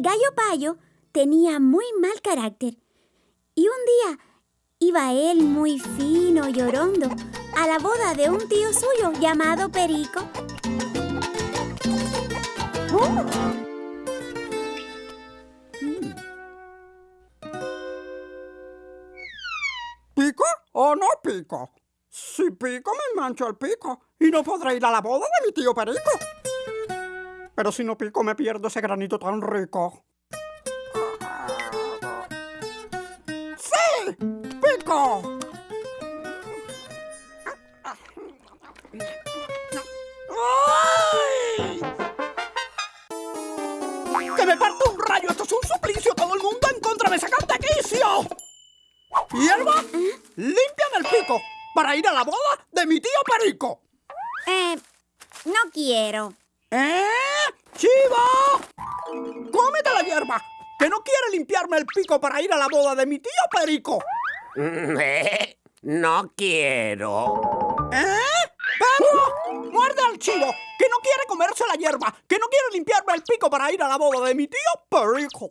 El gallo payo tenía muy mal carácter. Y un día iba él muy fino y orondo a la boda de un tío suyo llamado Perico. ¿Pico o no pico? Si pico me mancho el pico y no podré ir a la boda de mi tío Perico. Pero si no pico me pierdo ese granito tan rico. ¡Sí! ¡Pico! ¡Ay! ¡Que me parto un rayo! ¡Esto es un suplicio! ¡Todo el mundo en contra! ¡Me sacan de quicio! ¡Hierba! ¡Limpian el pico! Para ir a la boda de mi tío Perico. Eh, no quiero. ¿Eh? ¡Chivo! ¡Cómete la hierba! ¡Que no quiere limpiarme el pico para ir a la boda de mi tío Perico! Eh, No quiero. ¿Eh? ¡Perro! ¡Muerde al chivo! ¡Que no quiere comerse la hierba! ¡Que no quiere limpiarme el pico para ir a la boda de mi tío Perico!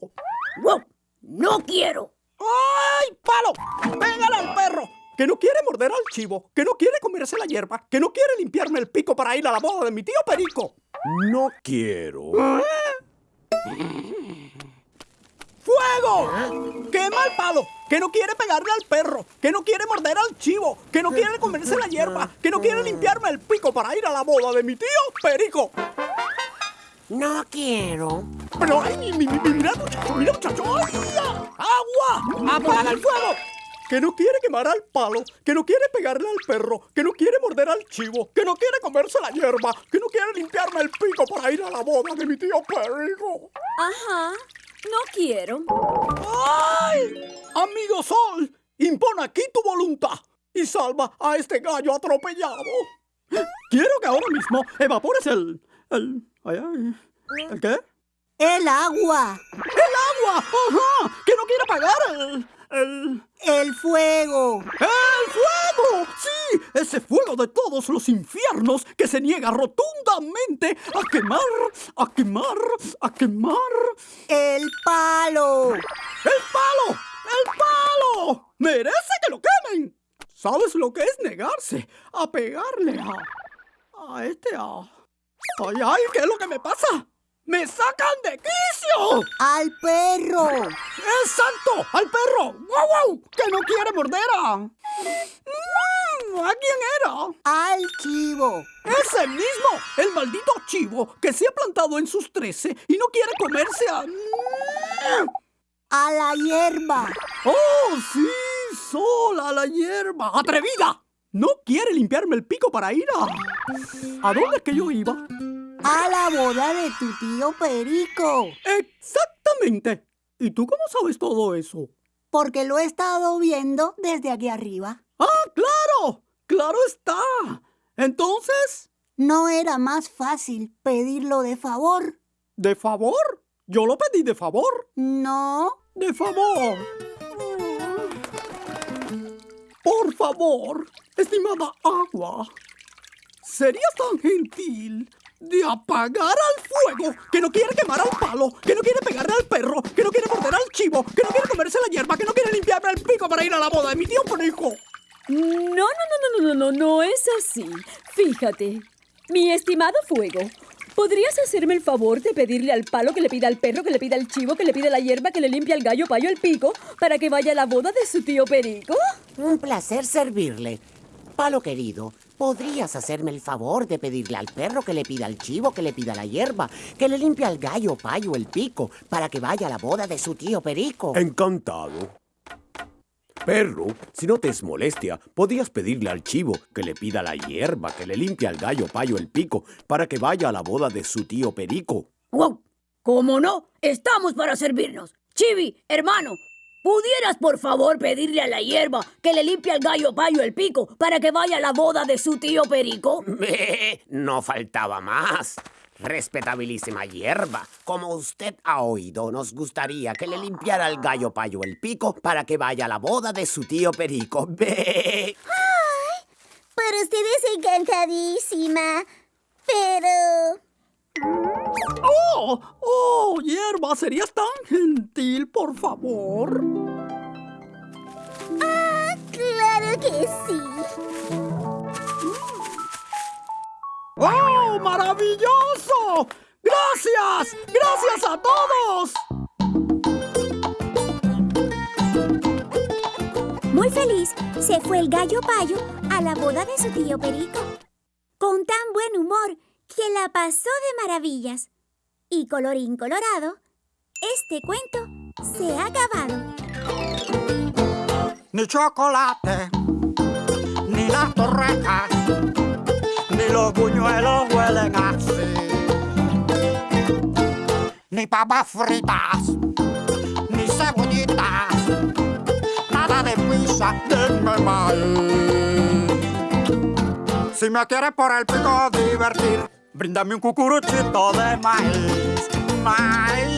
¡Wow! ¡No quiero! ¡Ay, palo! ¡Pégale al perro! Que no quiere morder al chivo, que no quiere comerse la hierba, que no quiere limpiarme el pico para ir a la boda de mi tío Perico. No quiero. ¡Fuego! ¡Quema el palo! Que no quiere pegarle al perro, que no quiere morder al chivo, que no quiere comerse la hierba, que no quiere limpiarme el pico para ir a la boda de mi tío Perico. No quiero. Pero, ay, mi, mi, mi- mira, muchacho, mira, muchacho. ¡Ay! ¡Agua! ¡Apaga el fuego! Que no quiere quemar al palo, que no quiere pegarle al perro, que no quiere morder al chivo, que no quiere comerse la hierba, que no quiere limpiarme el pico para ir a la boda de mi tío Perico. Ajá. No quiero. ¡Ay! Amigo Sol, impon aquí tu voluntad y salva a este gallo atropellado. Quiero que ahora mismo evapores el... el... ay, ay, ¿El qué? El agua, ¡El agua! ¡Ajá! ¡Que no quiere apagar el... el... el fuego. ¡El fuego! ¡Sí! Ese fuego de todos los infiernos que se niega rotundamente a quemar, a quemar, a quemar. El palo. ¡El palo! ¡El palo! ¡Merece que lo quemen! ¿Sabes lo que es negarse a pegarle a... a este a... ¡Ay, ay! ¿Qué es lo que me pasa? ¡Me sacan de Al perro. ¡Es santo! ¡Al perro! ¡Guau, guau! ¡Que no quiere morder a... Mm, ¿A quién era? Al chivo. ¡Ese mismo! ¡El maldito chivo que se ha plantado en sus trece y no quiere comerse a... A la hierba. ¡Oh, sí! ¡Sola la hierba! ¡Atrevida! No quiere limpiarme el pico para ir a... ¿A dónde es que yo iba? A la boda de tu tío Perico. Exactamente. ¿Y tú cómo sabes todo eso? Porque lo he estado viendo desde aquí arriba. ¡Ah, claro! ¡Claro está! Entonces, ¿No era más fácil pedirlo de favor? ¿de favor? Yo lo pedí de favor. No. De favor. Por favor, estimada agua, ¿serías tan gentil de apagar al fuego que no quiere quemar al palo, que no quiere pegarle al perro, que no quiere morder al chivo, que no quiere comerse la hierba, que no quiere limpiarme el pico para ir a la boda de mi tío Perico? No, no, no, no, no, no, no, no es así. Fíjate. Mi estimado fuego, ¿podrías hacerme el favor de pedirle al palo que le pida al perro, que le pida al chivo, que le pida la hierba, que le limpie al gallo payo el pico para que vaya a la boda de su tío Perico? Un placer servirle. Palo querido, ¿podrías hacerme el favor de pedirle al perro que le pida al chivo, que le pida la hierba, que le limpie al gallo payo el pico para que vaya a la boda de su tío Perico? Encantado. Perro, si no te es molestia, podrías pedirle al chivo que le pida la hierba, que le limpie al gallo payo el pico para que vaya a la boda de su tío Perico. ¡Wow! ¿Cómo no? Estamos para servirnos. Chivi, hermano, ¿pudieras por favor pedirle a la hierba que le limpie al gallo payo el pico para que vaya a la boda de su tío Perico? No faltaba más. Respetabilísima hierba, como usted ha oído, nos gustaría que le limpiara al gallo payo el pico para que vaya a la boda de su tío Perico. Ve. Pero usted es encantadísima. Pero... ¡Oh! Oh, hierba, ¿serías tan gentil, por favor? Ah, claro que sí. ¡Oh, maravilloso! ¡Gracias! ¡Gracias a todos! Muy feliz, se fue el gallo payo a la boda de su tío Perico. Con tan buen humor que la pasó de maravillas. Y colorín colorado, este cuento se ha acabado. Ni chocolate, ni las torrejas, ni los buñuelos huelen así. Ni papas fritas, ni cebollitas, nada de pizza, denme maíz. Si me quieres por el pico divertir, Brinda-me um cucurucito de mais, mais.